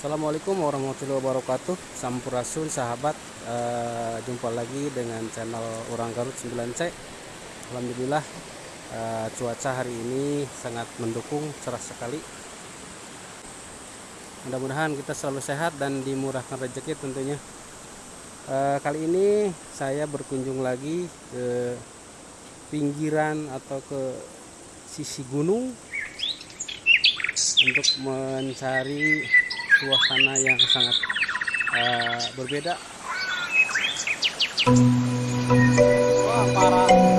Assalamualaikum warahmatullahi wabarakatuh. Sampurasun sahabat. Uh, Jumpa lagi dengan channel Orang Garut 9C Alhamdulillah uh, cuaca hari ini sangat mendukung cerah sekali. Mudah-mudahan kita selalu sehat dan dimurahkan rezeki tentunya. Uh, Kali ini saya berkunjung lagi ke pinggiran atau ke sisi gunung untuk mencari suasana yang sangat uh, berbeda. Wah, parah.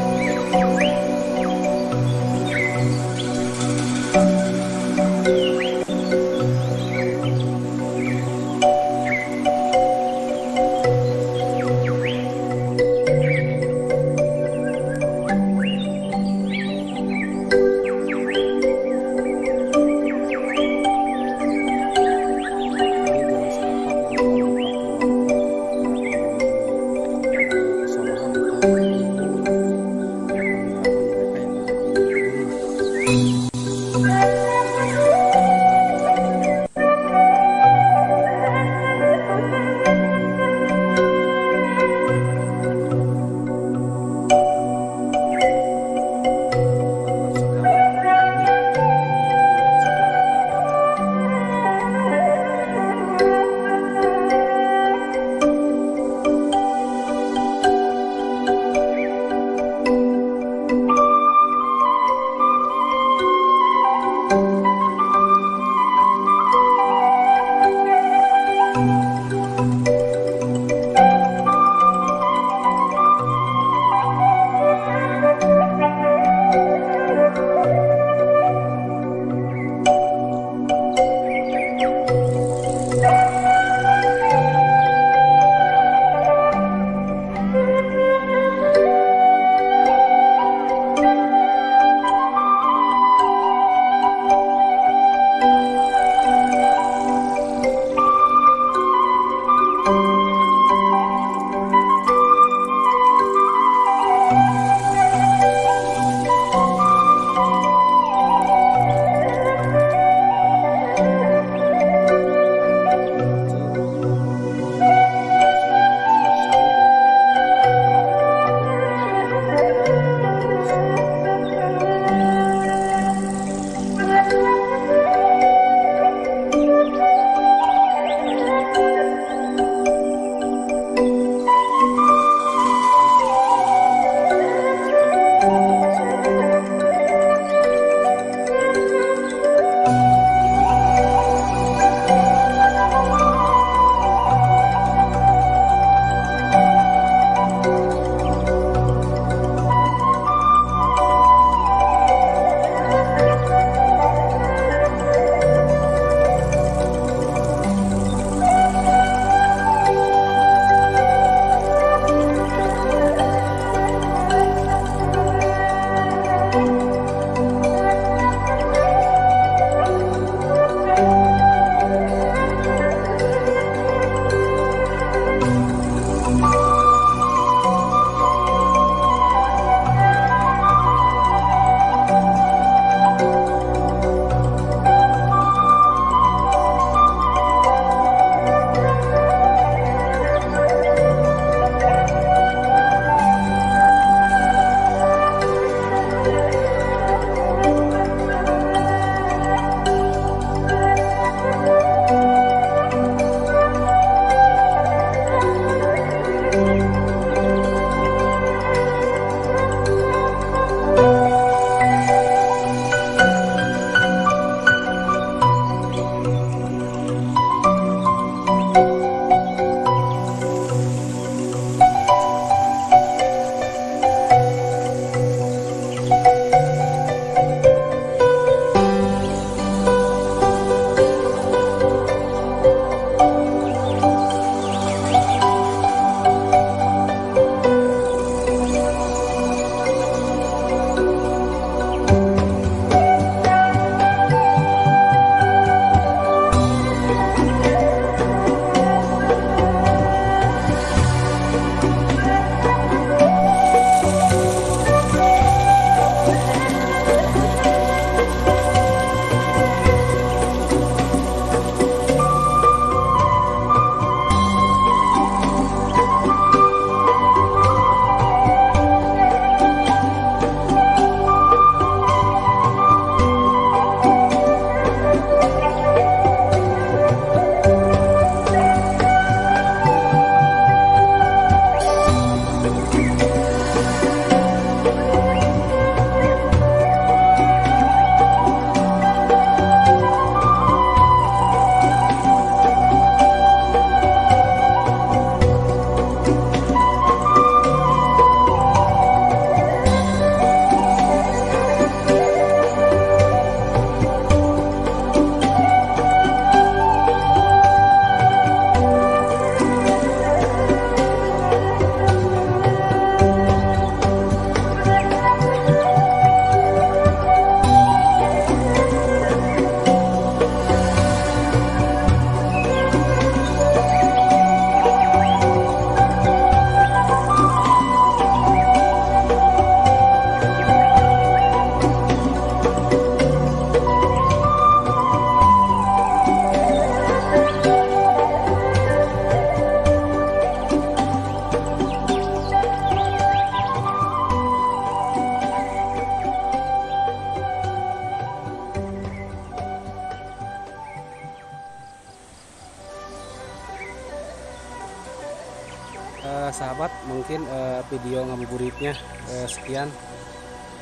Eh, sahabat mungkin eh, video ngabuburitnya eh, sekian.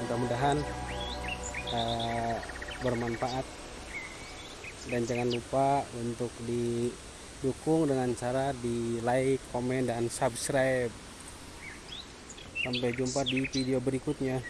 Mudah-mudahan eh, bermanfaat. Dan jangan lupa untuk didukung dengan cara di like, komen, dan subscribe. Sampai jumpa di video berikutnya.